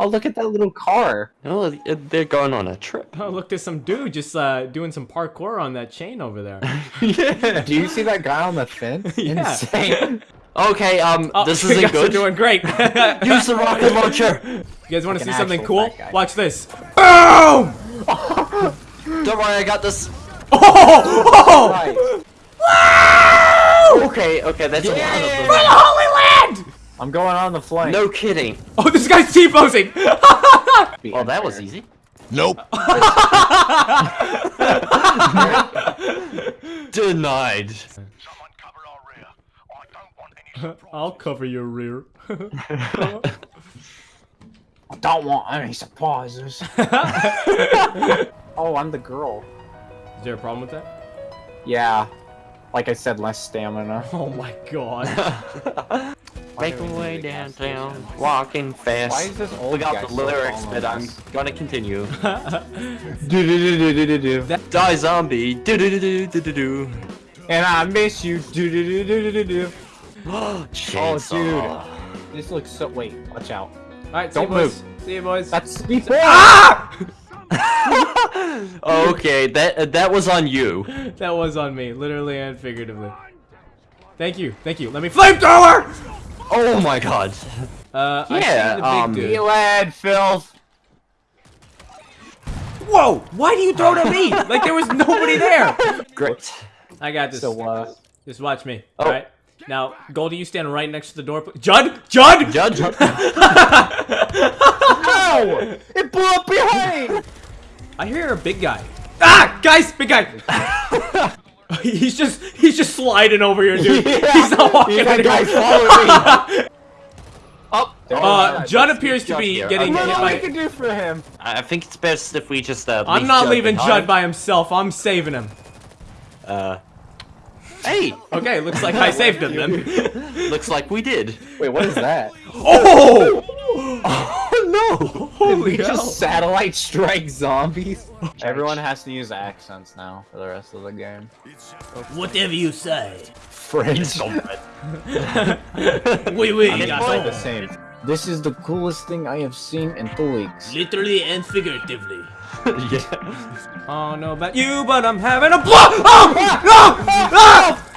Oh, look at that little car. Oh, they're going on a trip. Oh, look, there's some dude just uh, doing some parkour on that chain over there. yeah. Do you see that guy on the fence? Yeah. Insane. Okay, um, Oh, this you isn't guys are doing great. Use the rocket launcher. You guys want to see something cool? Watch this. Boom! Don't worry, I got this. Oh! Right. Okay, okay, that's a lot of For them. the Holy Land! I'm going on the flank. No kidding. Oh, this guy's T-posing! Oh, that was easy. Nope. Denied. I'll cover your rear. I don't want any surprises. oh, I'm the girl. Is there a problem with that? Yeah. Like I said, less stamina. Oh my god. Make do we my way downtown, walking fast. Why is this old Forgot guy the lyrics, following but I'm gonna continue. Do do do do do do. do. Die zombie. Do do do do do do do. And I miss you. Do do do do do do do. Chainsaw. This looks so. Wait, watch out. Alright, see you Don't boys. See you boys. That's Speed Boy. Ah! okay, that uh, that was on you. That was on me, literally and figuratively. Thank you, thank you. Let me flamethrower! Oh my god. Uh, I Yeah, see the big um, dude. You lad, filth. Whoa! Why do you throw it at me? like there was nobody there. Great. I got this. So, uh, Just watch me. Oh. All right. Now, Goldie, you stand right next to the door. pl- Judd, Judd. Judge. Ow! It blew up behind. I hear a big guy. Ah, guys, big guy. he's just he's just sliding over here, dude. He's not walking. He's that guy anywhere. following me. oh, Uh, Judd appears to be here. getting I hit don't what by. can do for him. I think it's best if we just uh. I'm not Judd leaving behind. Judd by himself. I'm saving him. Uh. Hey, Okay, looks like I saved him then. looks like we did. Wait, what is that? Oh! Oh no! Holy we hell. just satellite strike zombies. Everyone has to use accents now for the rest of the game. Whatever you say. French. Wait, wait, It's probably the same. This is the coolest thing I have seen in two weeks. Literally and figuratively. yeah. Oh, no about you, but I'm having a ah! ah! blow. Oh! Ah!